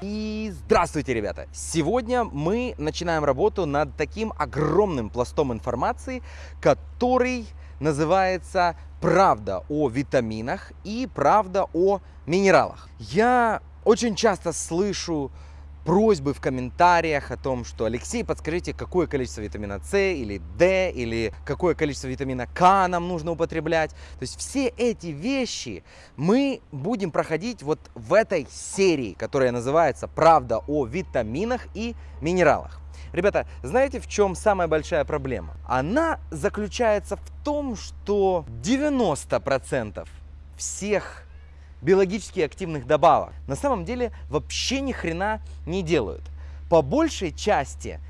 И здравствуйте, ребята! Сегодня мы начинаем работу над таким огромным пластом информации, который называется «Правда о витаминах и правда о минералах». Я очень часто слышу просьбы в комментариях о том, что Алексей, подскажите, какое количество витамина С или D, или какое количество витамина К нам нужно употреблять. То есть все эти вещи мы будем проходить вот в этой серии, которая называется «Правда о витаминах и минералах». Ребята, знаете, в чем самая большая проблема? Она заключается в том, что 90% всех биологически активных добавок на самом деле вообще ни хрена не делают. По большей части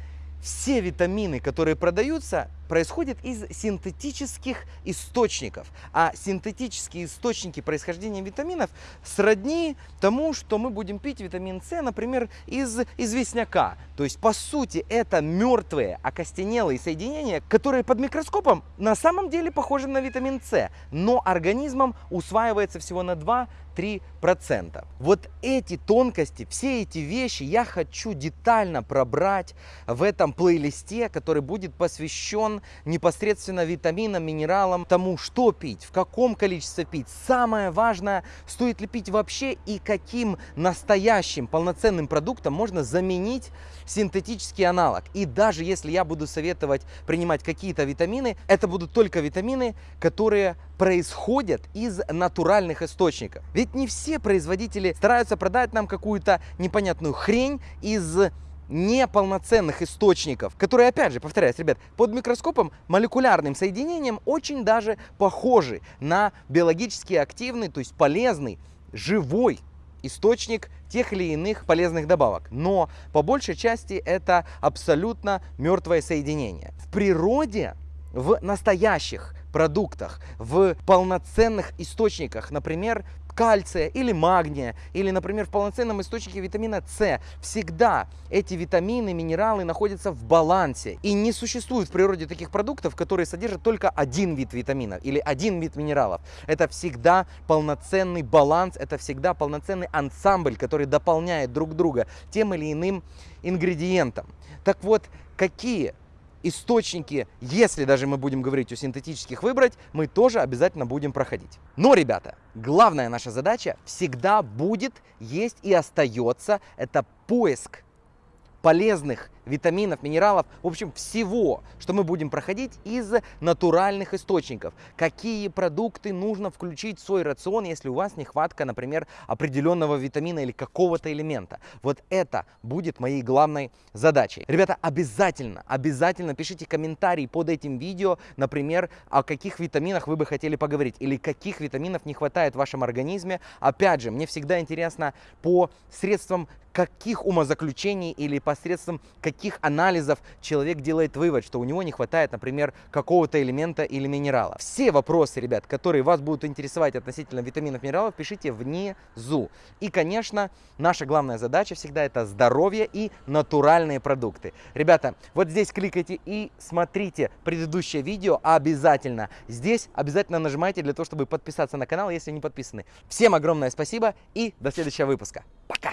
все витамины, которые продаются, происходят из синтетических источников. А синтетические источники происхождения витаминов сродни тому, что мы будем пить витамин С, например, из известняка. То есть, по сути, это мертвые, окостенелые соединения, которые под микроскопом на самом деле похожи на витамин С, но организмом усваивается всего на 2-3%. Вот эти тонкости, все эти вещи я хочу детально пробрать в этом плейлисте, который будет посвящен непосредственно витаминам, минералам, тому, что пить, в каком количестве пить. Самое важное, стоит ли пить вообще и каким настоящим полноценным продуктом можно заменить синтетический аналог. И даже если я буду советовать принимать какие-то витамины, это будут только витамины, которые происходят из натуральных источников. Ведь не все производители стараются продать нам какую-то непонятную хрень из неполноценных источников, которые, опять же, повторяюсь, ребят, под микроскопом молекулярным соединением очень даже похожи на биологически активный, то есть полезный, живой источник тех или иных полезных добавок. Но по большей части это абсолютно мертвое соединение. В природе, в настоящих продуктах, в полноценных источниках, например, кальция или магния, или, например, в полноценном источнике витамина С. Всегда эти витамины, минералы находятся в балансе. И не существует в природе таких продуктов, которые содержат только один вид витамина или один вид минералов. Это всегда полноценный баланс, это всегда полноценный ансамбль, который дополняет друг друга тем или иным ингредиентом. Так вот, какие источники, если даже мы будем говорить о синтетических выбрать, мы тоже обязательно будем проходить. Но, ребята, главная наша задача всегда будет, есть и остается, это поиск полезных витаминов, минералов, в общем, всего, что мы будем проходить из натуральных источников. Какие продукты нужно включить в свой рацион, если у вас нехватка, например, определенного витамина или какого-то элемента. Вот это будет моей главной задачей. Ребята, обязательно, обязательно пишите комментарии под этим видео, например, о каких витаминах вы бы хотели поговорить или каких витаминов не хватает в вашем организме. Опять же, мне всегда интересно по средствам каких умозаключений или посредством каких анализов человек делает вывод, что у него не хватает, например, какого-то элемента или минерала. Все вопросы, ребят, которые вас будут интересовать относительно витаминов, минералов, пишите внизу. И, конечно, наша главная задача всегда это здоровье и натуральные продукты. Ребята, вот здесь кликайте и смотрите предыдущее видео обязательно. Здесь обязательно нажимайте для того, чтобы подписаться на канал, если не подписаны. Всем огромное спасибо и до следующего выпуска. Пока!